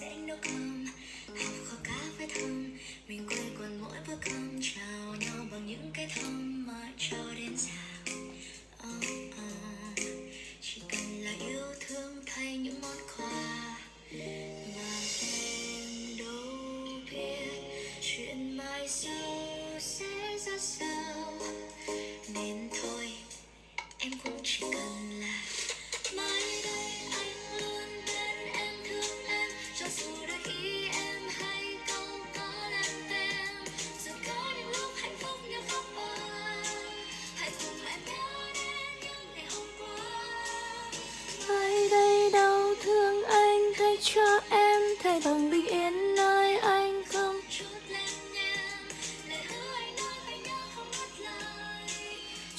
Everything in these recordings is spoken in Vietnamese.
sẽ nấu cơm. Học kho cá với thơm. Mình quên quần mỗi bữa cơm. Chào nhau bằng những cái thơm mà cho đến già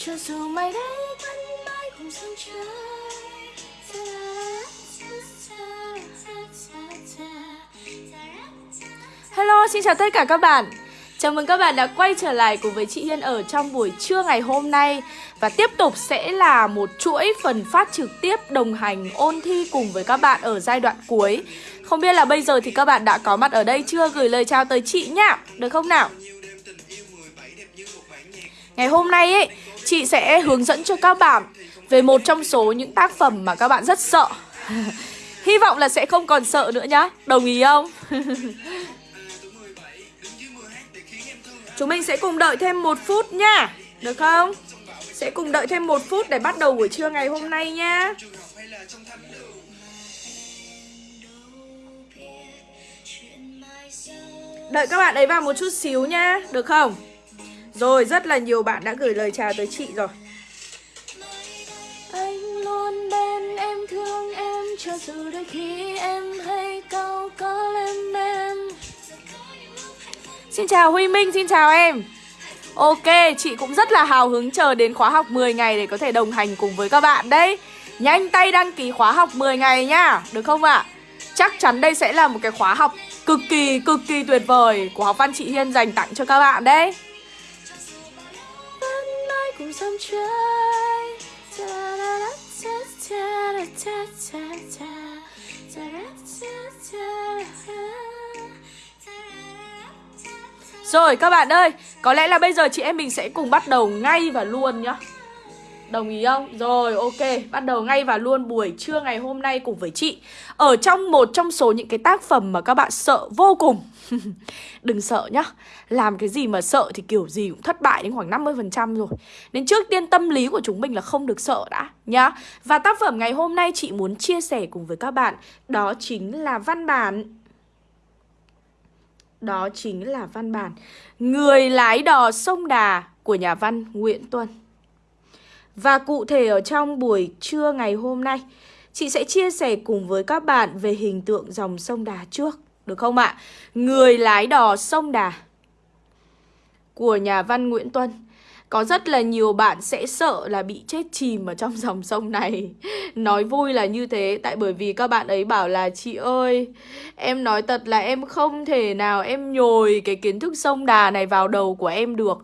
cho dù mai đây vẫn mãi cùng sông trời Hello, xin chào tất cả các bạn. Chào mừng các bạn đã quay trở lại cùng với chị Hiên ở trong buổi trưa ngày hôm nay. Và tiếp tục sẽ là một chuỗi phần phát trực tiếp đồng hành ôn thi cùng với các bạn ở giai đoạn cuối. Không biết là bây giờ thì các bạn đã có mặt ở đây chưa? Gửi lời chào tới chị nhá, được không nào? Ngày hôm nay ấy, chị sẽ hướng dẫn cho các bạn về một trong số những tác phẩm mà các bạn rất sợ Hy vọng là sẽ không còn sợ nữa nhá, đồng ý không? Chúng mình sẽ cùng đợi thêm một phút nha Được không? Sẽ cùng đợi thêm một phút để bắt đầu buổi trưa ngày hôm nay nha Đợi các bạn ấy vào một chút xíu nha Được không? Rồi, rất là nhiều bạn đã gửi lời chào tới chị rồi Anh luôn bên em thương em cho dù đôi khi em hay câu có lên em Xin chào Huy Minh, xin chào em Ok, chị cũng rất là hào hứng chờ đến khóa học 10 ngày để có thể đồng hành cùng với các bạn đấy Nhanh tay đăng ký khóa học 10 ngày nhá, được không ạ? À? Chắc chắn đây sẽ là một cái khóa học cực kỳ, cực kỳ tuyệt vời của học văn chị Hiên dành tặng cho các bạn đấy cùng sông trời Rồi các bạn ơi, có lẽ là bây giờ chị em mình sẽ cùng bắt đầu ngay và luôn nhá. Đồng ý không? Rồi ok, bắt đầu ngay và luôn buổi trưa ngày hôm nay cùng với chị. Ở trong một trong số những cái tác phẩm mà các bạn sợ vô cùng Đừng sợ nhá. Làm cái gì mà sợ thì kiểu gì cũng thất bại đến khoảng 50% rồi. Nên trước tiên tâm lý của chúng mình là không được sợ đã nhá. Và tác phẩm ngày hôm nay chị muốn chia sẻ cùng với các bạn Đó chính là văn bản. Đó chính là văn bản. Người lái đò sông Đà của nhà văn Nguyễn Tuân. Và cụ thể ở trong buổi trưa ngày hôm nay, chị sẽ chia sẻ cùng với các bạn về hình tượng dòng sông Đà trước, được không ạ? Người lái đò sông Đà của nhà văn Nguyễn Tuân. Có rất là nhiều bạn sẽ sợ là bị chết chìm ở trong dòng sông này Nói vui là như thế Tại bởi vì các bạn ấy bảo là Chị ơi Em nói thật là em không thể nào em nhồi cái kiến thức sông đà này vào đầu của em được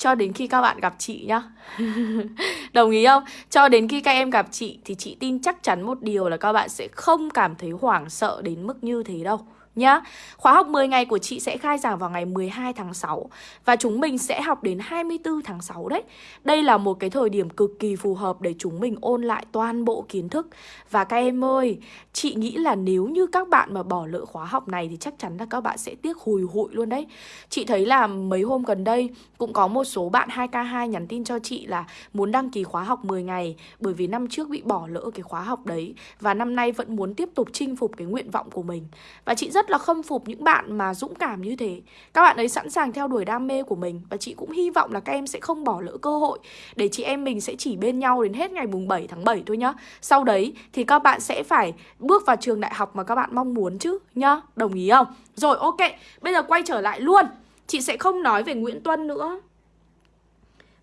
cho đến khi các bạn gặp chị nhá Đồng ý không? Cho đến khi các em gặp chị thì chị tin chắc chắn một điều là các bạn sẽ không cảm thấy hoảng sợ đến mức như thế đâu nhá. Khóa học 10 ngày của chị sẽ khai giảng vào ngày 12 tháng 6 và chúng mình sẽ học đến 24 tháng 6 đấy. Đây là một cái thời điểm cực kỳ phù hợp để chúng mình ôn lại toàn bộ kiến thức. Và các em ơi, chị nghĩ là nếu như các bạn mà bỏ lỡ khóa học này thì chắc chắn là các bạn sẽ tiếc hùi hụi luôn đấy. Chị thấy là mấy hôm gần đây cũng có một số bạn 2K2 nhắn tin cho chị là muốn đăng ký khóa học 10 ngày bởi vì năm trước bị bỏ lỡ cái khóa học đấy và năm nay vẫn muốn tiếp tục chinh phục cái nguyện vọng của mình. Và chị rất rất là khâm phục những bạn mà dũng cảm như thế. Các bạn ấy sẵn sàng theo đuổi đam mê của mình Và chị cũng hy vọng là các em sẽ không bỏ lỡ cơ hội Để chị em mình sẽ chỉ bên nhau đến hết ngày mùng 7 tháng 7 thôi nhá. Sau đấy thì các bạn sẽ phải bước vào trường đại học mà các bạn mong muốn chứ nhá. Đồng ý không? Rồi ok, bây giờ quay trở lại luôn. Chị sẽ không nói về Nguyễn Tuân nữa.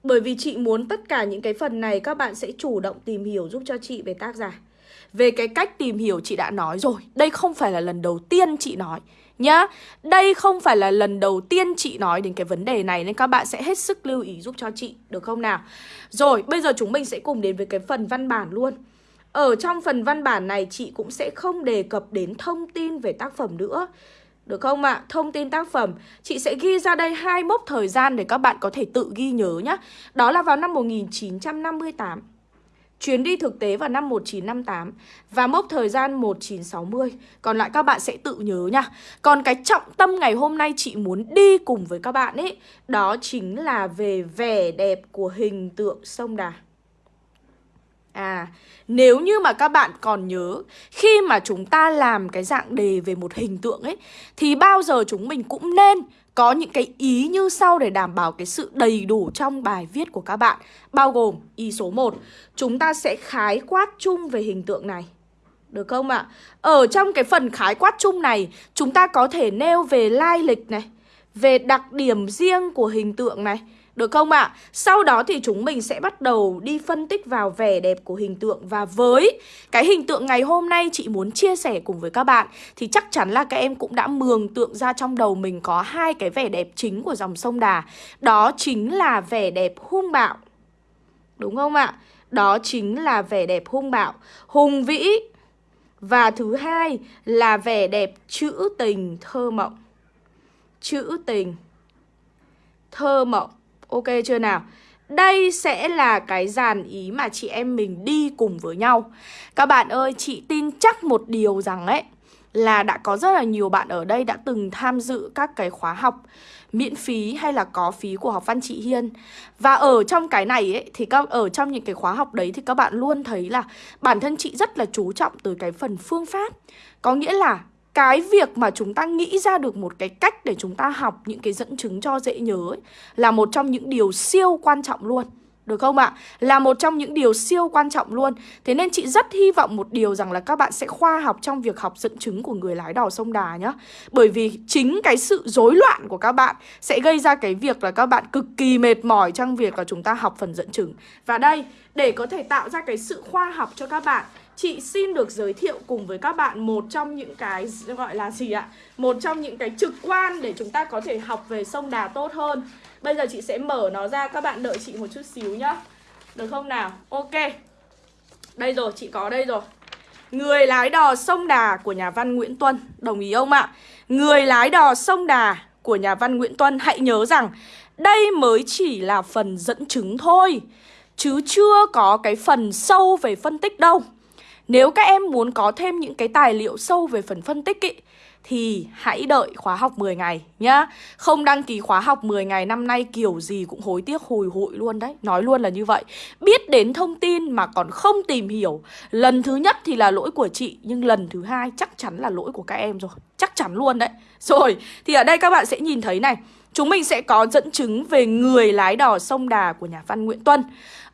Bởi vì chị muốn tất cả những cái phần này các bạn sẽ chủ động tìm hiểu giúp cho chị về tác giả về cái cách tìm hiểu chị đã nói rồi, Đây không phải là lần đầu tiên chị nói, Nhá Đây không phải là lần đầu tiên chị nói đến cái vấn đề này Nên các bạn sẽ hết sức lưu ý giúp cho chị, Được không nào Rồi, bây giờ chúng mình sẽ cùng đến với cái phần văn bản luôn Ở trong phần văn bản này, chị cũng sẽ không đề cập đến thông tin về tác phẩm nữa, được không ạ? À? Thông tin tác phẩm, Chị sẽ ghi ra đây hai mốc thời gian để các bạn có thể tự ghi nhớ nhé Đó là vào năm 1958 Chuyến đi thực tế vào năm 1958 Và mốc thời gian 1960 Còn lại các bạn sẽ tự nhớ nha. Còn cái trọng tâm ngày hôm nay chị muốn đi cùng với các bạn ấy Đó chính là về vẻ đẹp của hình tượng sông Đà. À, nếu như mà các bạn còn nhớ Khi mà chúng ta làm cái dạng đề về một hình tượng ấy Thì bao giờ chúng mình cũng nên có những cái ý như sau để đảm bảo cái sự đầy đủ trong bài viết của các bạn, Bao gồm ý số 1 Chúng ta sẽ khái quát chung về hình tượng này Được không ạ? Ở trong cái phần khái quát chung này, Chúng ta có thể nêu về lai lịch này, Về đặc điểm riêng của hình tượng này được không ạ? À? Sau đó thì chúng mình sẽ bắt đầu đi phân tích vào vẻ đẹp của hình tượng Và với cái hình tượng ngày hôm nay chị muốn chia sẻ cùng với các bạn, Thì chắc chắn là các em cũng đã mường tượng ra trong đầu mình có hai cái vẻ đẹp chính của dòng sông Đà Đó chính là vẻ đẹp hung bạo Đúng không ạ? Đó chính là vẻ đẹp hung bạo Hùng vĩ Và thứ hai là vẻ đẹp trữ tình thơ mộng Trữ tình Thơ mộng Ok chưa nào? Đây sẽ là cái dàn ý mà chị em mình đi cùng với nhau. Các bạn ơi, chị tin chắc một điều rằng ấy Là đã có rất là nhiều bạn ở đây đã từng tham dự các cái khóa học miễn phí hay là có phí của học văn chị Hiên. Và ở trong cái này ấy, thì các ở trong những cái khóa học đấy thì các bạn luôn thấy là bản thân chị rất là chú trọng tới cái phần phương pháp. Có nghĩa là cái việc mà chúng ta nghĩ ra được một cái cách để chúng ta học những cái dẫn chứng cho dễ nhớ ấy, là một trong những điều siêu quan trọng luôn. Được không ạ? Là một trong những điều siêu quan trọng luôn Thế nên chị rất hy vọng một điều rằng là các bạn sẽ khoa học trong việc học dẫn chứng của người lái đò sông Đà nhá Bởi vì chính cái sự rối loạn của các bạn sẽ gây ra cái việc là các bạn cực kỳ mệt mỏi trong việc là chúng ta học phần dẫn chứng Và đây, để có thể tạo ra cái sự khoa học cho các bạn chị xin được giới thiệu cùng với các bạn một trong những cái gọi là gì ạ? Một trong những cái trực quan để chúng ta có thể học về sông Đà tốt hơn. Bây giờ chị sẽ mở nó ra, các bạn đợi chị một chút xíu nhá. Được không nào? Ok. Đây rồi, chị có đây rồi. Người lái đò sông Đà của nhà văn Nguyễn Tuân, đồng ý không ạ? Người lái đò sông Đà của nhà văn Nguyễn Tuân hãy nhớ rằng đây mới chỉ là phần dẫn chứng thôi Chứ chưa có cái phần sâu về phân tích đâu nếu các em muốn có thêm những cái tài liệu sâu về phần phân tích ý, thì hãy đợi khóa học 10 ngày nhá. Không đăng ký khóa học 10 ngày năm nay kiểu gì cũng hối tiếc hồi hụi luôn đấy. Nói luôn là như vậy. Biết đến thông tin mà còn không tìm hiểu. Lần thứ nhất thì là lỗi của chị, nhưng lần thứ hai chắc chắn là lỗi của các em rồi. Chắc chắn luôn đấy. Rồi, thì ở đây các bạn sẽ nhìn thấy này. Chúng mình sẽ có dẫn chứng về người lái đò sông Đà của nhà văn Nguyễn Tuân.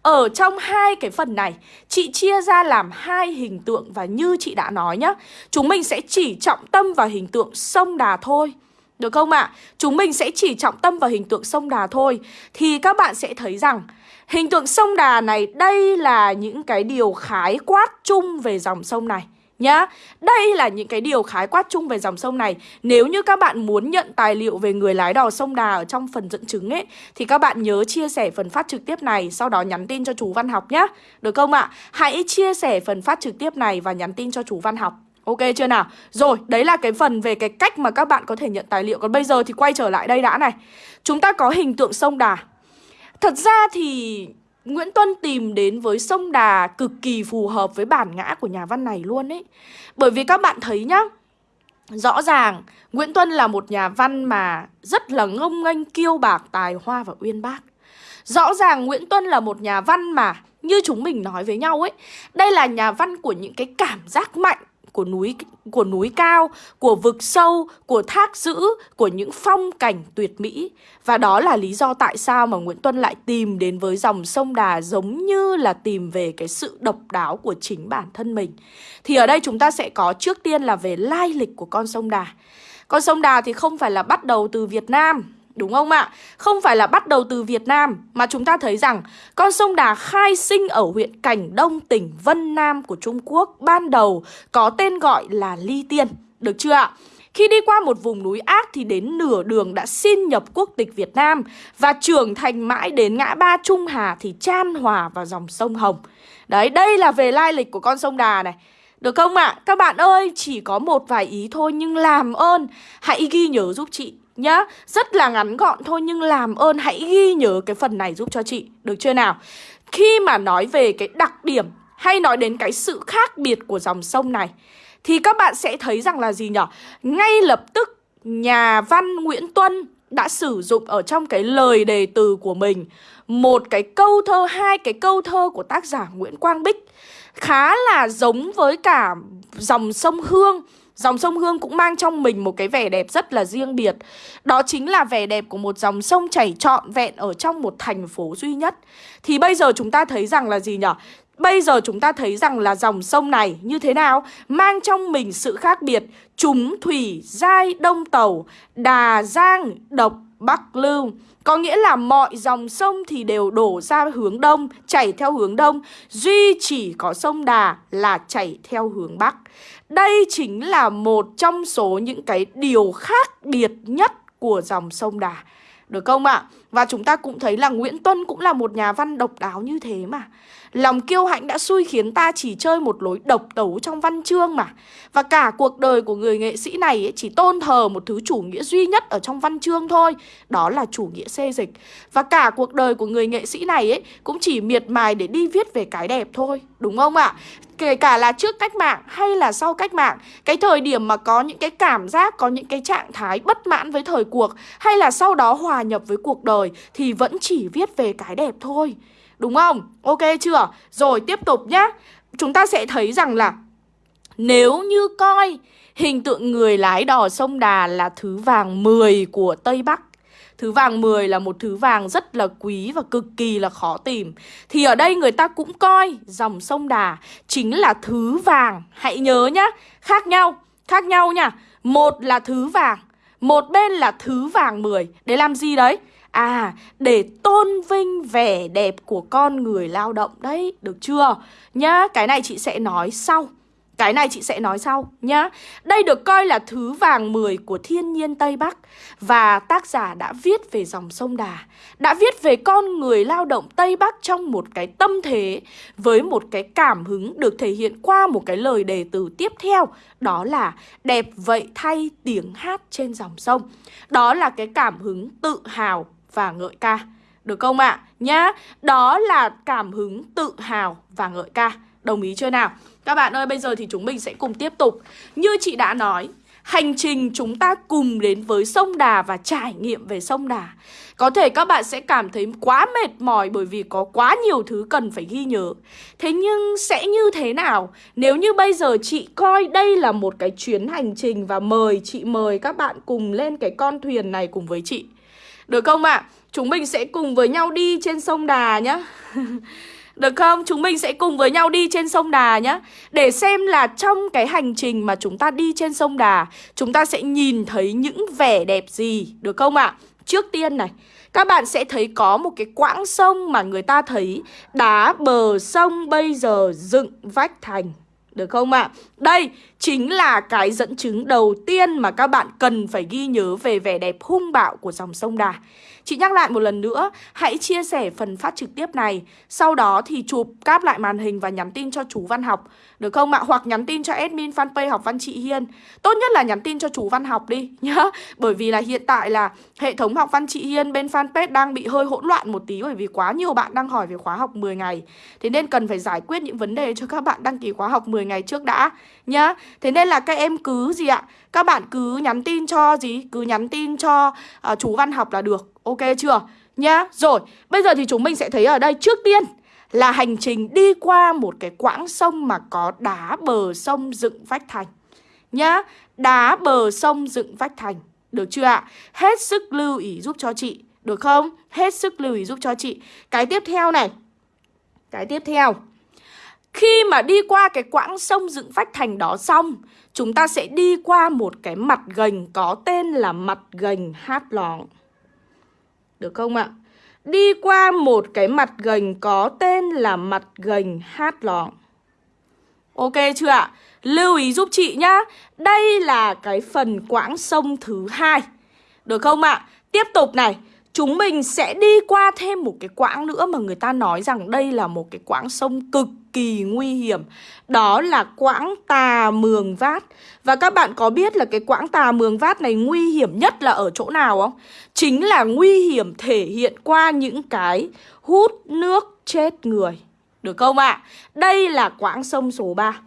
Ở trong hai cái phần này, chị chia ra làm hai hình tượng và như chị đã nói nhá, chúng mình sẽ chỉ trọng tâm vào hình tượng sông Đà thôi. Được không ạ? À? Chúng mình sẽ chỉ trọng tâm vào hình tượng sông Đà thôi Thì các bạn sẽ thấy rằng Hình tượng sông Đà này Đây là những cái điều khái quát chung về dòng sông này nhá. Đây là những cái điều khái quát chung về dòng sông này. Nếu như các bạn muốn nhận tài liệu về người lái đò sông Đà ở trong phần dẫn chứng ấy thì các bạn nhớ chia sẻ phần phát trực tiếp này sau đó nhắn tin cho chú Văn Học nhá. Được không ạ? Hãy chia sẻ phần phát trực tiếp này và nhắn tin cho chú Văn Học. Ok chưa nào? Rồi, đấy là cái phần về cái cách mà các bạn có thể nhận tài liệu Còn bây giờ thì quay trở lại đây đã này Chúng ta có hình tượng sông Đà Thật ra thì Nguyễn Tuân tìm đến với sông Đà cực kỳ phù hợp với bản ngã của nhà văn này luôn ấy. Bởi vì các bạn thấy nhá, Rõ ràng Nguyễn Tuân là một nhà văn mà rất là ngông nghênh, kiêu bạc, tài hoa và uyên bác. Rõ ràng Nguyễn Tuân là một nhà văn mà, như chúng mình nói với nhau ấy, Đây là nhà văn của những cái cảm giác mạnh của núi của núi cao, của vực sâu, của thác dữ, của những phong cảnh tuyệt mỹ. Và đó là lý do tại sao mà Nguyễn Tuân lại tìm đến với dòng sông Đà giống như là tìm về cái sự độc đáo của chính bản thân mình. Thì ở đây chúng ta sẽ có trước tiên là về lai lịch của con sông Đà. Con sông Đà thì không phải là bắt đầu từ Việt Nam Đúng không ạ? Không phải là bắt đầu từ Việt Nam Mà chúng ta thấy rằng Con sông Đà khai sinh ở huyện Cảnh Đông tỉnh Vân Nam của Trung Quốc Ban đầu có tên gọi là Ly Tiên Được chưa ạ? Khi đi qua một vùng núi ác thì đến nửa đường đã xin nhập quốc tịch Việt Nam và trưởng thành mãi đến ngã ba Trung Hà thì chan hòa vào dòng sông Hồng. Đấy, đây là về lai lịch của con sông Đà này. Được không ạ? À? Các bạn ơi, chỉ có một vài ý thôi nhưng làm ơn hãy ghi nhớ giúp chị nhá Rất là ngắn gọn thôi nhưng làm ơn hãy ghi nhớ cái phần này giúp cho chị Được chưa nào? Khi mà nói về cái đặc điểm hay nói đến cái sự khác biệt của dòng sông này Thì các bạn sẽ thấy rằng là gì nhở? Ngay lập tức nhà văn Nguyễn Tuân đã sử dụng ở trong cái lời đề từ của mình Một cái câu thơ, hai cái câu thơ của tác giả Nguyễn Quang Bích Khá là giống với cả dòng sông Hương Dòng sông Hương cũng mang trong mình một cái vẻ đẹp rất là riêng biệt Đó chính là vẻ đẹp của một dòng sông chảy trọn vẹn ở trong một thành phố duy nhất Thì bây giờ chúng ta thấy rằng là gì nhỉ? Bây giờ chúng ta thấy rằng là dòng sông này như thế nào? Mang trong mình sự khác biệt Chúng thủy, giai, đông tàu, đà, giang, độc, bắc, lưu có nghĩa là mọi dòng sông thì đều đổ ra hướng đông, chảy theo hướng đông Duy chỉ có sông Đà là chảy theo hướng bắc Đây chính là một trong số những cái điều khác biệt nhất của dòng sông Đà Được không ạ? À? Và chúng ta cũng thấy là Nguyễn Tuân cũng là một nhà văn độc đáo như thế mà Lòng kiêu hãnh đã xui khiến ta chỉ chơi một lối độc tấu trong văn chương mà. Và cả cuộc đời của người nghệ sĩ này ấy, chỉ tôn thờ một thứ chủ nghĩa duy nhất ở trong văn chương thôi Đó là chủ nghĩa xê dịch. Và cả cuộc đời của người nghệ sĩ này ấy cũng chỉ miệt mài để đi viết về cái đẹp thôi Đúng không ạ? Kể cả là trước cách mạng hay là sau cách mạng Cái thời điểm mà có những cái cảm giác, có những cái trạng thái bất mãn với thời cuộc Hay là sau đó hòa nhập với cuộc đời Thì vẫn chỉ viết về cái đẹp thôi. Đúng không? Ok chưa? Rồi tiếp tục nhá Chúng ta sẽ thấy rằng là Nếu như coi hình tượng người lái đò sông Đà là thứ vàng 10 của Tây Bắc Thứ vàng 10 là một thứ vàng rất là quý và cực kỳ là khó tìm Thì ở đây người ta cũng coi dòng sông Đà chính là thứ vàng Hãy nhớ nhá, khác nhau, khác nhau nha Một là thứ vàng, một bên là thứ vàng 10 Để làm gì đấy? À, để tôn vinh vẻ đẹp của con người lao động đấy, được chưa? Nhá, cái này chị sẽ nói sau. Cái này chị sẽ nói sau nhá. Đây được coi là thứ vàng 10 của thiên nhiên Tây Bắc và tác giả đã viết về dòng sông Đà, đã viết về con người lao động Tây Bắc trong một cái tâm thế với một cái cảm hứng được thể hiện qua một cái lời đề từ tiếp theo, đó là đẹp vậy thay tiếng hát trên dòng sông. Đó là cái cảm hứng tự hào và ngợi ca. Được không ạ? À? Nhá, đó là cảm hứng tự hào và ngợi ca. Đồng ý chưa nào? Các bạn ơi, bây giờ thì chúng mình sẽ cùng tiếp tục. Như chị đã nói, hành trình chúng ta cùng đến với sông Đà và trải nghiệm về sông Đà. Có thể các bạn sẽ cảm thấy quá mệt mỏi bởi vì có quá nhiều thứ cần phải ghi nhớ. Thế nhưng sẽ như thế nào nếu như bây giờ chị coi đây là một cái chuyến hành trình và mời chị mời các bạn cùng lên cái con thuyền này cùng với chị. Được không ạ? À? Chúng mình sẽ cùng với nhau đi trên sông Đà nhá Được không? Chúng mình sẽ cùng với nhau đi trên sông Đà nhá Để xem là trong cái hành trình mà chúng ta đi trên sông Đà, Chúng ta sẽ nhìn thấy những vẻ đẹp gì, Được không ạ? À? Trước tiên này, các bạn sẽ thấy có một cái quãng sông mà người ta thấy đá bờ sông bây giờ dựng vách thành, được không ạ? À? Đây chính là cái dẫn chứng đầu tiên mà các bạn cần phải ghi nhớ về vẻ đẹp hung bạo của dòng sông Đà. Chị nhắc lại một lần nữa, hãy chia sẻ phần phát trực tiếp này, sau đó thì chụp cáp lại màn hình và nhắn tin cho chú Văn Học, được không ạ? Hoặc nhắn tin cho admin fanpage học văn chị Hiên. Tốt nhất là nhắn tin cho chú Văn Học đi nhá, bởi vì là hiện tại là hệ thống học văn chị Hiên bên fanpage đang bị hơi hỗn loạn một tí bởi vì quá nhiều bạn đang hỏi về khóa học 10 ngày. Thế nên cần phải giải quyết những vấn đề cho các bạn đăng ký khóa học 10 ngày trước đã nhá. Thế nên là các em cứ gì ạ? Các bạn cứ nhắn tin cho gì? Cứ nhắn tin cho uh, chú Văn Học là được Ok chưa? Nhá. Rồi, bây giờ thì chúng mình sẽ thấy ở đây trước tiên là hành trình đi qua một cái quãng sông mà có đá bờ sông dựng vách thành. Nhá. Đá bờ sông dựng vách thành. Được chưa ạ? Hết sức lưu ý giúp cho chị. Được không? Hết sức lưu ý giúp cho chị. Cái tiếp theo này. Cái tiếp theo. Khi mà đi qua cái quãng sông dựng vách thành đó xong, chúng ta sẽ đi qua một cái mặt gành có tên là mặt gành hát lóng. Được không ạ? Đi qua một cái mặt gành có tên là mặt gành hát lóng. Ok chưa ạ? Lưu ý giúp chị nhá Đây là cái phần quãng sông thứ hai Được không ạ? Tiếp tục này Chúng mình sẽ đi qua thêm một cái quãng nữa mà người ta nói rằng đây là một cái quãng sông cực kỳ nguy hiểm Đó là quãng Tà Mường Vát Và các bạn có biết là cái quãng Tà Mường Vát này nguy hiểm nhất là ở chỗ nào không? Chính là nguy hiểm thể hiện qua những cái hút nước chết người Được không ạ? À? Đây là quãng sông số 3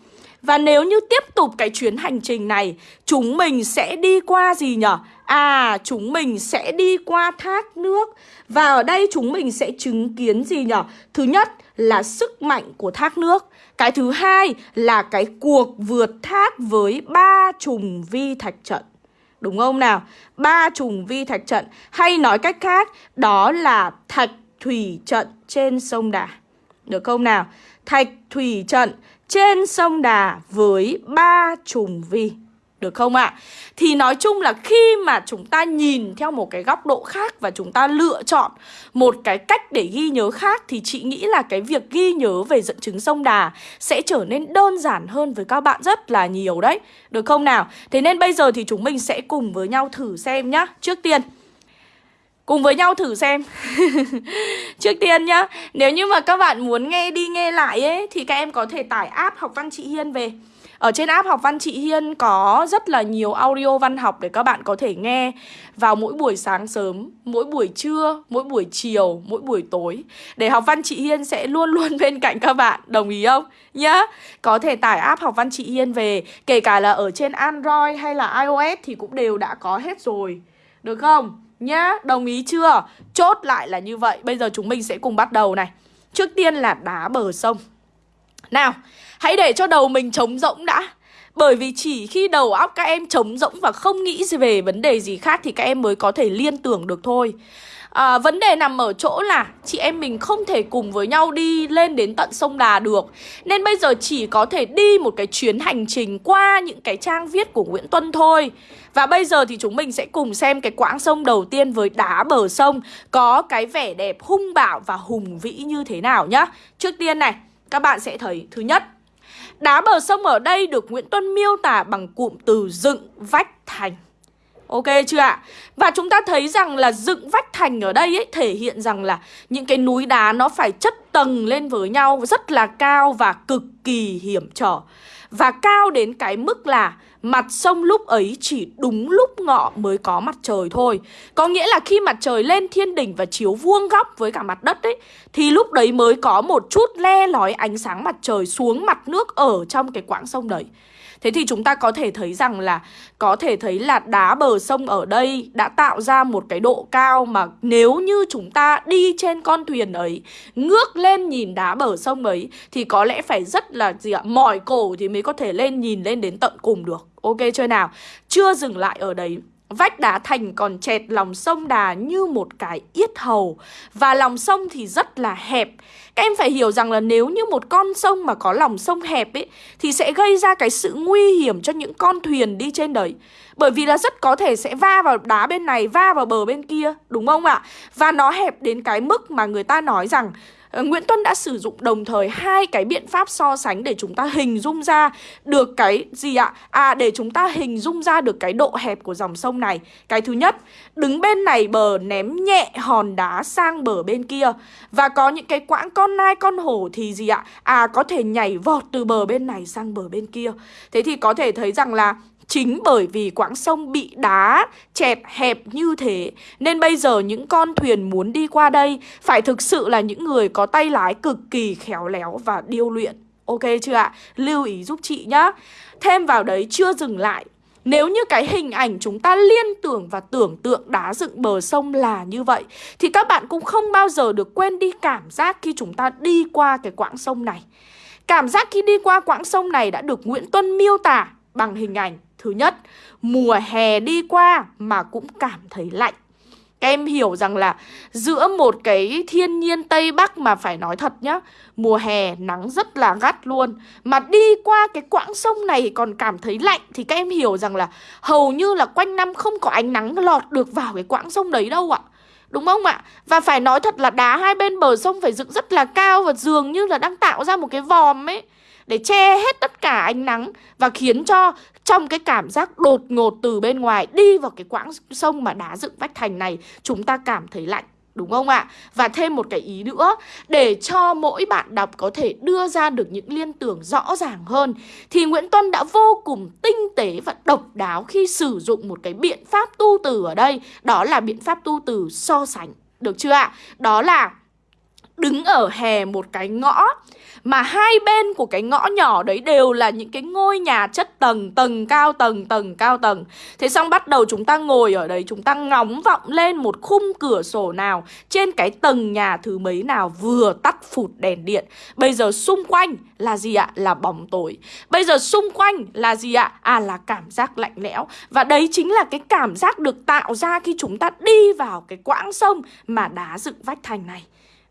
và nếu như tiếp tục cái chuyến hành trình này Chúng mình sẽ đi qua gì nhở? À, chúng mình sẽ đi qua thác nước Và ở đây chúng mình sẽ chứng kiến gì nhở? Thứ nhất là sức mạnh của thác nước Cái thứ hai là cái cuộc vượt thác với ba trùng vi thạch trận Đúng không nào? Ba trùng vi thạch trận, Hay nói cách khác, Đó là thạch thủy trận trên sông Đà Được không nào? Thạch thủy trận trên sông Đà với ba trùng vi. Được không ạ? À? Thì nói chung là khi mà chúng ta nhìn theo một cái góc độ khác và chúng ta lựa chọn một cái cách để ghi nhớ khác thì chị nghĩ là cái việc ghi nhớ về dẫn chứng sông Đà sẽ trở nên đơn giản hơn với các bạn rất là nhiều đấy. Được không nào? Thế nên bây giờ thì chúng mình sẽ cùng với nhau thử xem nhá. Trước tiên, Cùng với nhau thử xem Trước tiên nhá, Nếu như mà các bạn muốn nghe đi nghe lại ấy, Thì các em có thể tải app học văn chị Hiên về ở trên app học văn chị Hiên có rất là nhiều audio văn học để các bạn có thể nghe vào mỗi buổi sáng sớm, mỗi buổi trưa, mỗi buổi chiều, mỗi buổi tối. Để học văn chị Hiên sẽ luôn luôn bên cạnh các bạn, đồng ý không? Nhá. Có thể tải app học văn chị Hiên về, kể cả là ở trên Android hay là iOS thì cũng đều đã có hết rồi. Được không? Nhá, đồng ý chưa? Chốt lại là như vậy Bây giờ chúng mình sẽ cùng bắt đầu này Trước tiên là đá bờ sông Nào, hãy để cho đầu mình trống rỗng đã. Bởi vì chỉ khi đầu óc các em trống rỗng và không nghĩ về vấn đề gì khác thì các em mới có thể liên tưởng được thôi. À, Vấn đề nằm ở chỗ là chị em mình không thể cùng với nhau đi lên đến tận sông Đà được. Nên bây giờ chỉ có thể đi một cái chuyến hành trình qua những cái trang viết của Nguyễn Tuân thôi. Và bây giờ thì chúng mình sẽ cùng xem cái quãng sông đầu tiên với đá bờ sông Có cái vẻ đẹp hung bạo và hùng vĩ như thế nào nhá. Trước tiên này, các bạn sẽ thấy thứ nhất. Đá bờ sông ở đây được Nguyễn Tuân miêu tả bằng cụm từ dựng vách thành Ok chưa ạ? Và chúng ta thấy rằng là dựng vách thành ở đây ấy, thể hiện rằng là những cái núi đá nó phải chất tầng lên với nhau, rất là cao và cực kỳ hiểm trở. Và cao đến cái mức là mặt sông lúc ấy chỉ đúng lúc ngọ mới có mặt trời thôi. Có nghĩa là khi mặt trời lên thiên đỉnh và chiếu vuông góc với cả mặt đất ấy, thì lúc đấy mới có một chút le lói ánh sáng mặt trời xuống mặt nước ở trong cái quãng sông đấy. Thế thì chúng ta có thể thấy rằng là Có thể thấy là đá bờ sông ở đây Đã tạo ra một cái độ cao Mà nếu như chúng ta đi trên con thuyền ấy, Ngước lên nhìn đá bờ sông ấy Thì có lẽ phải rất là gì ạ, Mỏi cổ thì mới có thể lên nhìn lên đến tận cùng được. Ok chưa nào? Chưa dừng lại ở đấy. Vách đá thành còn chẹt lòng sông Đà như một cái yết hầu. Và lòng sông thì rất là hẹp. Các em phải hiểu rằng là nếu như một con sông mà có lòng sông hẹp ấy Thì sẽ gây ra cái sự nguy hiểm cho những con thuyền đi trên đấy. Bởi vì là rất có thể sẽ va vào đá bên này, va vào bờ bên kia Đúng không ạ? Và nó hẹp đến cái mức mà người ta nói rằng Ờ, Nguyễn Tuân đã sử dụng đồng thời hai cái biện pháp so sánh để chúng ta hình dung ra được cái gì ạ? À để chúng ta hình dung ra được cái độ hẹp của dòng sông này. Cái thứ nhất, đứng bên này bờ ném nhẹ hòn đá sang bờ bên kia và có những cái quãng con nai con hổ thì gì ạ? À có thể nhảy vọt từ bờ bên này sang bờ bên kia. Thế thì có thể thấy rằng là Chính bởi vì quãng sông bị đá chẹt hẹp như thế, Nên bây giờ những con thuyền muốn đi qua đây Phải thực sự là những người có tay lái cực kỳ khéo léo và điêu luyện. Ok chưa ạ? Lưu ý giúp chị nhá. Thêm vào đấy, chưa dừng lại. Nếu như cái hình ảnh chúng ta liên tưởng và tưởng tượng đá dựng bờ sông là như vậy, Thì các bạn cũng không bao giờ được quên đi cảm giác khi chúng ta đi qua cái quãng sông này. Cảm giác khi đi qua quãng sông này đã được Nguyễn Tuân miêu tả bằng hình ảnh Thứ nhất, mùa hè đi qua mà cũng cảm thấy lạnh. Các em hiểu rằng là giữa một cái thiên nhiên Tây Bắc mà phải nói thật nhá Mùa hè nắng rất là gắt luôn. Mà đi qua cái quãng sông này còn cảm thấy lạnh Thì các em hiểu rằng là hầu như là quanh năm không có ánh nắng lọt được vào cái quãng sông đấy đâu ạ. Đúng không ạ? Và phải nói thật là đá hai bên bờ sông phải dựng rất là cao Và dường như là đang tạo ra một cái vòm ấy để che hết tất cả ánh nắng và khiến cho trong cái cảm giác đột ngột từ bên ngoài đi vào cái quãng sông mà đá dựng vách thành này, chúng ta cảm thấy lạnh, Đúng không ạ? Và thêm một cái ý nữa, Để cho mỗi bạn đọc có thể đưa ra được những liên tưởng rõ ràng hơn, Thì Nguyễn Tuân đã vô cùng tinh tế và độc đáo khi sử dụng một cái biện pháp tu từ ở đây, Đó là biện pháp tu từ so sánh, Được chưa ạ? Đó là đứng ở hè một cái ngõ. Mà hai bên của cái ngõ nhỏ đấy đều là những cái ngôi nhà chất tầng Tầng cao tầng, tầng cao tầng. Thế xong bắt đầu chúng ta ngồi ở đấy Chúng ta ngóng vọng lên một khung cửa sổ nào Trên cái tầng nhà thứ mấy nào vừa tắt phụt đèn điện. Bây giờ xung quanh là gì ạ? Là bóng tối. Bây giờ xung quanh là gì ạ? À là cảm giác lạnh lẽo. Và đấy chính là cái cảm giác được tạo ra khi chúng ta đi vào cái quãng sông Mà đá dựng vách thành này.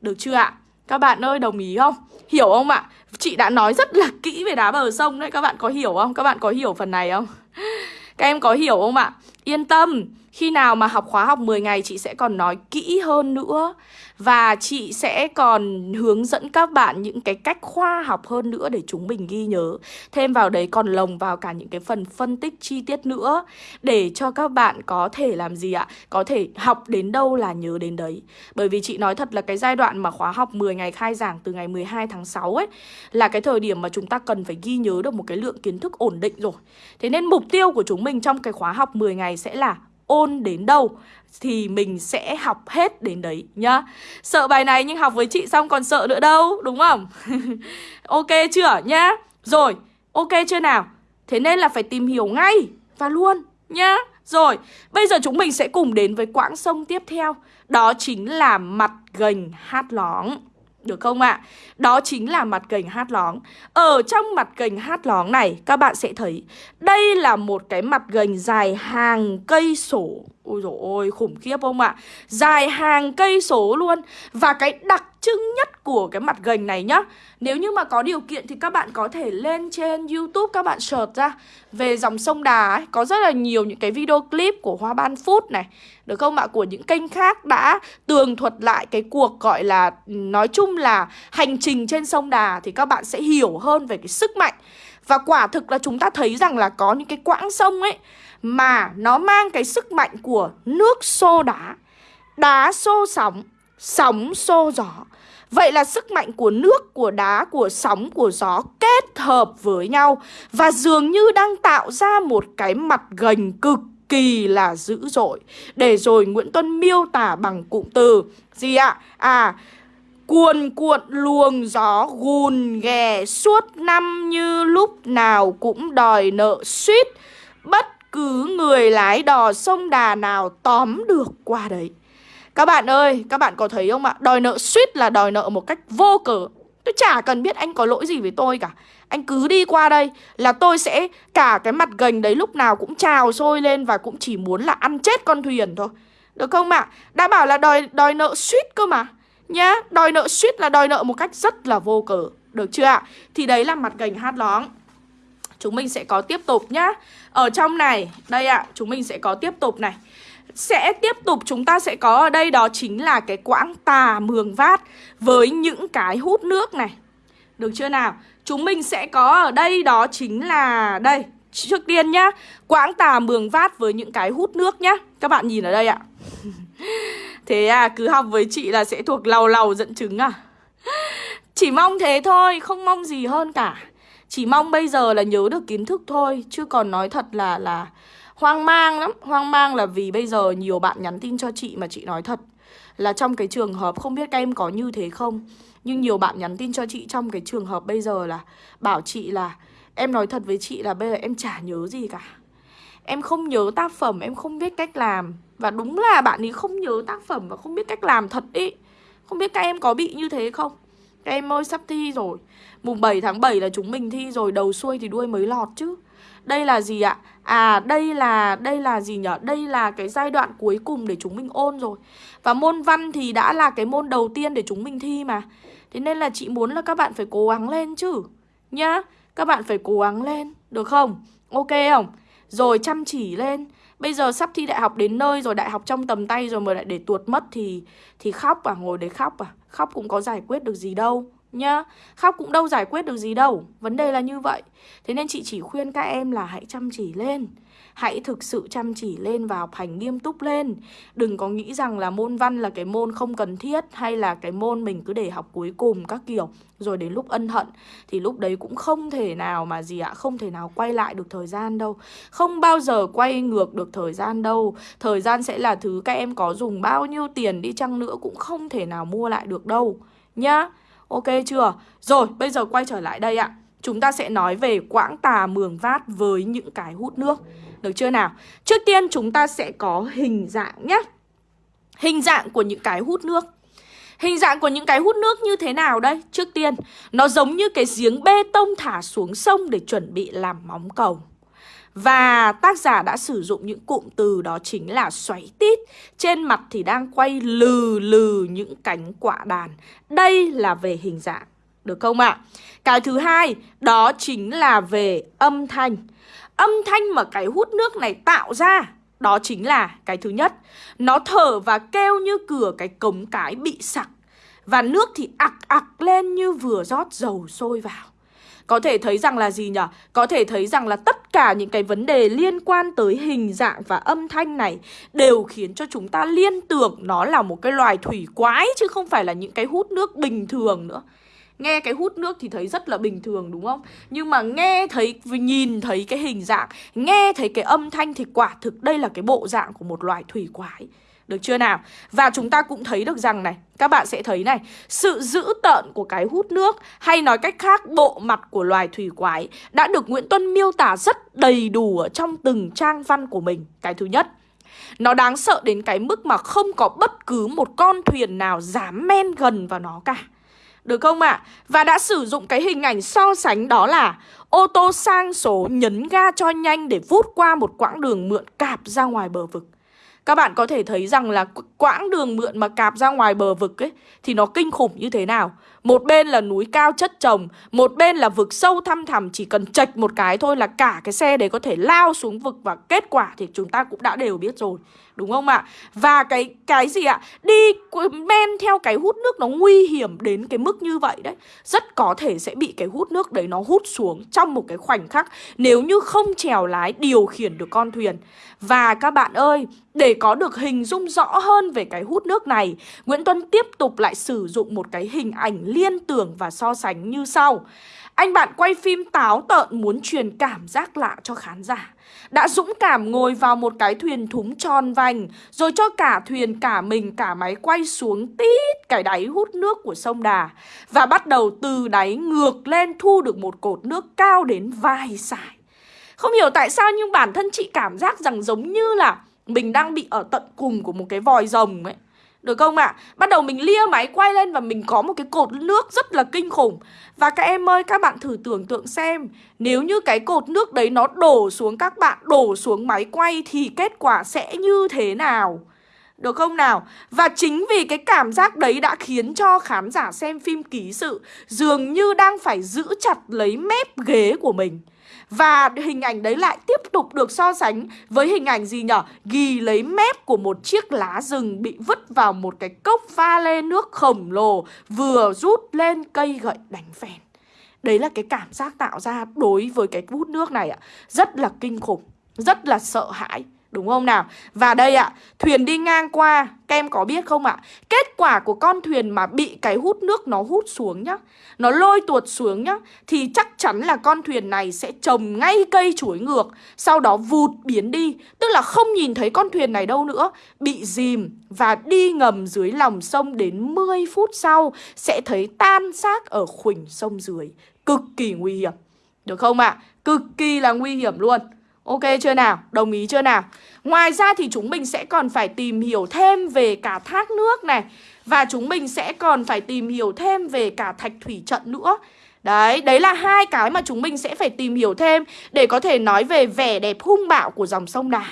Được chưa ạ? Các bạn ơi, đồng ý không? Hiểu không ạ? Chị đã nói rất là kỹ về đá bờ sông đấy Các bạn có hiểu không? Các bạn có hiểu phần này không? Các em có hiểu không ạ? Yên tâm khi nào mà học khóa học 10 ngày, chị sẽ còn nói kỹ hơn nữa Và chị sẽ còn hướng dẫn các bạn những cái cách khoa học hơn nữa để chúng mình ghi nhớ. Thêm vào đấy còn lồng vào cả những cái phần phân tích chi tiết nữa Để cho các bạn có thể làm gì ạ? Có thể học đến đâu là nhớ đến đấy. Bởi vì chị nói thật là cái giai đoạn mà khóa học 10 ngày khai giảng từ ngày 12 tháng 6 ấy, Là cái thời điểm mà chúng ta cần phải ghi nhớ được một cái lượng kiến thức ổn định rồi. Thế nên mục tiêu của chúng mình trong cái khóa học 10 ngày sẽ là ôn đến đâu thì mình sẽ học hết đến đấy nhá Sợ bài này nhưng học với chị xong còn sợ nữa đâu đúng không? ok chưa nhá? Rồi, ok chưa nào? Thế nên là phải tìm hiểu ngay và luôn nhá Rồi, bây giờ chúng mình sẽ cùng đến với quãng sông tiếp theo Đó chính là mặt gành hát lóng được không ạ? À? Đó chính là mặt gành hát lóng Ở trong mặt gành hát lóng này, Các bạn sẽ thấy Đây là một cái mặt gành dài hàng cây sổ. Ôi dồi ôi, khủng khiếp không ạ? À? Dài hàng cây số luôn Và cái đặc trưng nhất của cái mặt gành này nhá, Nếu như mà có điều kiện thì các bạn có thể lên trên Youtube các bạn search ra Về dòng sông Đà ấy, Có rất là nhiều những cái video clip của Hoa Ban Food này Được không ạ? Của những kênh khác đã tường thuật lại cái cuộc gọi là, Nói chung là hành trình trên sông Đà Thì các bạn sẽ hiểu hơn về cái sức mạnh Và quả thực là chúng ta thấy rằng là có những cái quãng sông ấy mà nó mang cái sức mạnh của nước xô đá. Đá xô sóng Sóng xô gió. Vậy là sức mạnh của nước, của đá, của sóng, của gió kết hợp với nhau Và dường như đang tạo ra một cái mặt gành cực kỳ là dữ dội. Để rồi Nguyễn Tuân miêu tả bằng cụm từ Gì ạ? À, cuồn cuộn luồng gió gùn ghè suốt năm như lúc nào cũng đòi nợ suýt. Bất cứ người lái đò sông đà nào tóm được qua đấy. Các bạn ơi, các bạn có thấy không ạ? Đòi nợ suýt là đòi nợ một cách vô cớ. Tôi chả cần biết anh có lỗi gì với tôi cả. Anh cứ đi qua đây là tôi sẽ cả cái mặt gành đấy lúc nào cũng trào sôi lên Và cũng chỉ muốn là ăn chết con thuyền thôi. Được không ạ? Đã bảo là đòi đòi nợ suýt cơ mà. Nhá, đòi nợ suýt là đòi nợ một cách rất là vô cớ. Được chưa ạ? Thì đấy là mặt gành hát lóng Chúng mình sẽ có tiếp tục nhá Ở trong này, đây ạ, chúng mình sẽ có tiếp tục này sẽ tiếp tục chúng ta sẽ có ở đây đó chính là cái quãng tà mường vát với những cái hút nước này. Được chưa nào? Chúng mình sẽ có ở đây đó chính là đây, trước tiên nhá, quãng tà mường vát với những cái hút nước nhá. Các bạn nhìn ở đây ạ. Thế à, cứ học với chị là sẽ thuộc lầu lầu dẫn chứng à? Chỉ mong thế thôi, không mong gì hơn cả. Chỉ mong bây giờ là nhớ được kiến thức thôi, chứ còn nói thật là là Hoang mang lắm. Hoang mang là vì bây giờ nhiều bạn nhắn tin cho chị mà chị nói thật Là trong cái trường hợp không biết các em có như thế không. Nhưng nhiều bạn nhắn tin cho chị trong cái trường hợp bây giờ là Bảo chị là Em nói thật với chị là bây giờ em chả nhớ gì cả. Em không nhớ tác phẩm, em không biết cách làm. Và đúng là bạn ấy không nhớ tác phẩm và không biết cách làm thật ý. Không biết các em có bị như thế không? Các em ơi, sắp thi rồi Mùng 7 tháng 7 là chúng mình thi rồi, Đầu xuôi thì đuôi mới lọt chứ đây là gì ạ? À đây là đây là gì nhở? Đây là cái giai đoạn cuối cùng để chúng mình ôn rồi Và môn văn thì đã là cái môn đầu tiên để chúng mình thi mà Thế nên là chị muốn là các bạn phải cố gắng lên chứ Nhá, Các bạn phải cố gắng lên, Được không? Ok không? Rồi chăm chỉ lên Bây giờ sắp thi đại học đến nơi rồi, Đại học trong tầm tay rồi mà lại để tuột mất thì Thì khóc à? Ngồi để khóc à? Khóc cũng có giải quyết được gì đâu nhá. Khóc cũng đâu giải quyết được gì đâu, Vấn đề là như vậy. Thế nên chị chỉ khuyên các em là hãy chăm chỉ lên. Hãy thực sự chăm chỉ lên và học hành nghiêm túc lên. Đừng có nghĩ rằng là môn văn là cái môn không cần thiết Hay là cái môn mình cứ để học cuối cùng các kiểu, Rồi đến lúc ân hận. Thì lúc đấy cũng không thể nào mà gì ạ, Không thể nào quay lại được thời gian đâu. Không bao giờ quay ngược được thời gian đâu. Thời gian sẽ là thứ các em có dùng bao nhiêu tiền đi chăng nữa Cũng không thể nào mua lại được đâu, Nhá. Ok chưa? Rồi bây giờ quay trở lại đây ạ Chúng ta sẽ nói về quãng tà mường vát với những cái hút nước được chưa nào? Trước tiên chúng ta sẽ có hình dạng nhé Hình dạng của những cái hút nước Hình dạng của những cái hút nước như thế nào đây? Trước tiên, nó giống như cái giếng bê tông thả xuống sông để chuẩn bị làm móng cầu và tác giả đã sử dụng những cụm từ đó chính là xoáy tít. Trên mặt thì đang quay lừ lừ những cánh quả đàn. Đây là về hình dạng, được không ạ? À? Cái thứ hai, đó chính là về âm thanh. Âm thanh mà cái hút nước này tạo ra Đó chính là cái thứ nhất. Nó thở và kêu như cửa cái cống cái bị sặc. Và nước thì ặc ặc lên như vừa rót dầu sôi vào có thể thấy rằng là gì nhỉ? Có thể thấy rằng là tất cả những cái vấn đề liên quan tới hình dạng và âm thanh này đều khiến cho chúng ta liên tưởng nó là một cái loài thủy quái chứ không phải là những cái hút nước bình thường nữa. Nghe cái hút nước thì thấy rất là bình thường đúng không? Nhưng mà nghe thấy, nhìn thấy cái hình dạng Nghe thấy cái âm thanh thì quả thực đây là cái bộ dạng của một loài thủy quái được chưa nào? Và chúng ta cũng thấy được rằng này, Các bạn sẽ thấy này, Sự dữ tợn của cái hút nước Hay nói cách khác, bộ mặt của loài thủy quái Đã được Nguyễn Tuân miêu tả rất đầy đủ Ở trong từng trang văn của mình Cái thứ nhất, Nó đáng sợ đến cái mức mà không có bất cứ một con thuyền nào dám men gần vào nó cả được không ạ? À? Và đã sử dụng cái hình ảnh so sánh đó là ô tô sang số nhấn ga cho nhanh để vút qua một quãng đường mượn cạp ra ngoài bờ vực. Các bạn có thể thấy rằng là quãng đường mượn mà cạp ra ngoài bờ vực ấy, Thì nó kinh khủng như thế nào? Một bên là núi cao chất trồng Một bên là vực sâu thăm thẳm Chỉ cần chạch một cái thôi là cả cái xe đấy có thể lao xuống vực Và kết quả thì chúng ta cũng đã đều biết rồi Đúng không ạ? Và cái cái gì ạ? Đi men theo cái hút nước nó nguy hiểm đến cái mức như vậy đấy Rất có thể sẽ bị cái hút nước đấy nó hút xuống trong một cái khoảnh khắc Nếu như không trèo lái điều khiển được con thuyền Và các bạn ơi, để có được hình dung rõ hơn về cái hút nước này Nguyễn Tuân tiếp tục lại sử dụng một cái hình ảnh liên tưởng và so sánh như sau. Anh bạn quay phim táo tợn muốn truyền cảm giác lạ cho khán giả. Đã dũng cảm ngồi vào một cái thuyền thúng tròn vành, Rồi cho cả thuyền, cả mình, cả máy quay xuống tít cái đáy hút nước của sông Đà. Và bắt đầu từ đáy ngược lên thu được một cột nước cao đến vai sải. Không hiểu tại sao nhưng bản thân chị cảm giác rằng giống như là mình đang bị ở tận cùng của một cái vòi rồng ấy được không ạ? À? Bắt đầu mình lia máy quay lên và mình có một cái cột nước rất là kinh khủng Và các em ơi, các bạn thử tưởng tượng xem Nếu như cái cột nước đấy nó đổ xuống các bạn, đổ xuống máy quay Thì kết quả sẽ như thế nào? Được không nào? Và chính vì cái cảm giác đấy đã khiến cho khán giả xem phim ký sự Dường như đang phải giữ chặt lấy mép ghế của mình và hình ảnh đấy lại tiếp tục được so sánh với hình ảnh gì nhở? Ghi lấy mép của một chiếc lá rừng bị vứt vào một cái cốc pha lê nước khổng lồ vừa rút lên cây gậy đánh phèn. Đấy là cái cảm giác tạo ra đối với cái hút nước này ạ. Rất là kinh khủng, rất là sợ hãi. Đúng không nào? Và đây ạ, thuyền đi ngang qua, các em có biết không ạ? Kết quả của con thuyền mà bị cái hút nước nó hút xuống nhá Nó lôi tuột xuống nhá Thì chắc chắn là con thuyền này sẽ trồng ngay cây chuối ngược Sau đó vụt biến đi Tức là không nhìn thấy con thuyền này đâu nữa Bị dìm và đi ngầm dưới lòng sông đến 10 phút sau Sẽ thấy tan xác ở khuỳnh sông dưới Cực kỳ nguy hiểm Được không ạ? Cực kỳ là nguy hiểm luôn Ok chưa nào? Đồng ý chưa nào? Ngoài ra thì chúng mình sẽ còn phải tìm hiểu thêm về cả thác nước này Và chúng mình sẽ còn phải tìm hiểu thêm về cả thạch thủy trận nữa Đấy, đấy là hai cái mà chúng mình sẽ phải tìm hiểu thêm Để có thể nói về vẻ đẹp hung bạo của dòng sông Đà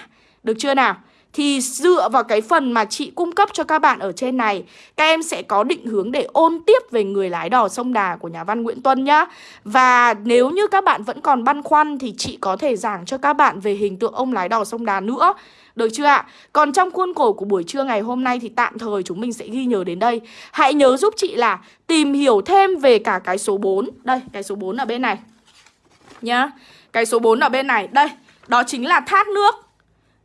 Được chưa nào? Thì dựa vào cái phần mà chị cung cấp cho các bạn ở trên này Các em sẽ có định hướng để ôn tiếp về người lái đò sông Đà của nhà văn Nguyễn Tuân nhá. Và nếu như các bạn vẫn còn băn khoăn thì chị có thể giảng cho các bạn về hình tượng ông lái đò sông Đà nữa. Được chưa ạ? Còn trong khuôn khổ của buổi trưa ngày hôm nay thì tạm thời chúng mình sẽ ghi nhớ đến đây. Hãy nhớ giúp chị là tìm hiểu thêm về cả cái số 4 Đây, cái số 4 ở bên này Nhá. Cái số 4 ở bên này. Đây, đó chính là thác nước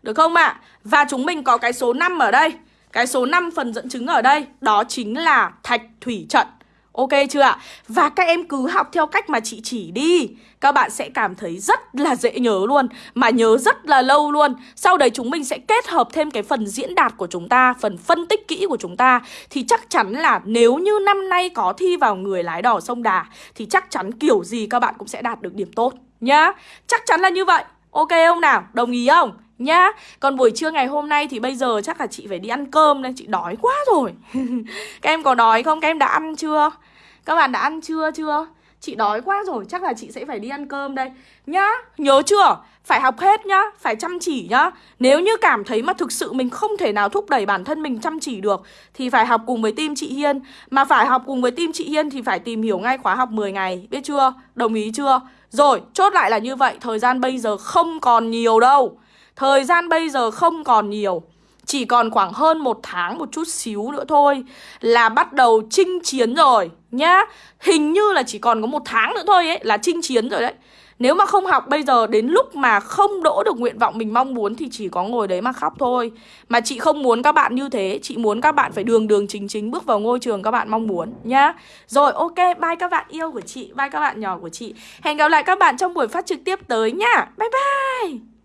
được không ạ? À? Và chúng mình có cái số 5 ở đây Cái số 5 phần dẫn chứng ở đây, Đó chính là thạch thủy trận Ok chưa ạ? Và các em cứ học theo cách mà chị chỉ đi Các bạn sẽ cảm thấy rất là dễ nhớ luôn, Mà nhớ rất là lâu luôn Sau đấy chúng mình sẽ kết hợp thêm cái phần diễn đạt của chúng ta, Phần phân tích kỹ của chúng ta Thì chắc chắn là nếu như năm nay có thi vào người lái đò sông Đà, Thì chắc chắn kiểu gì các bạn cũng sẽ đạt được điểm tốt Nhá Chắc chắn là như vậy Ok không nào? Đồng ý không? Nhá Còn buổi trưa ngày hôm nay thì bây giờ chắc là chị phải đi ăn cơm nên chị đói quá rồi Các em có đói không? Các em đã ăn chưa? Các bạn đã ăn chưa chưa? Chị đói quá rồi, chắc là chị sẽ phải đi ăn cơm đây Nhá, nhớ chưa? Phải học hết nhá, phải chăm chỉ nhá Nếu như cảm thấy mà thực sự mình không thể nào thúc đẩy bản thân mình chăm chỉ được Thì phải học cùng với team chị Hiên Mà phải học cùng với team chị Hiên thì phải tìm hiểu ngay khóa học 10 ngày Biết chưa? Đồng ý chưa? Rồi, chốt lại là như vậy Thời gian bây giờ không còn nhiều đâu Thời gian bây giờ không còn nhiều Chỉ còn khoảng hơn một tháng một chút xíu nữa thôi Là bắt đầu chinh chiến rồi nhá Hình như là chỉ còn có một tháng nữa thôi ấy Là chinh chiến rồi đấy nếu mà không học bây giờ đến lúc mà không đỗ được nguyện vọng mình mong muốn thì chỉ có ngồi đấy mà khóc thôi. Mà chị không muốn các bạn như thế, chị muốn các bạn phải đường đường chính chính bước vào ngôi trường các bạn mong muốn nhá. Rồi ok, bye các bạn yêu của chị, bye các bạn nhỏ của chị. Hẹn gặp lại các bạn trong buổi phát trực tiếp tới nha Bye bye.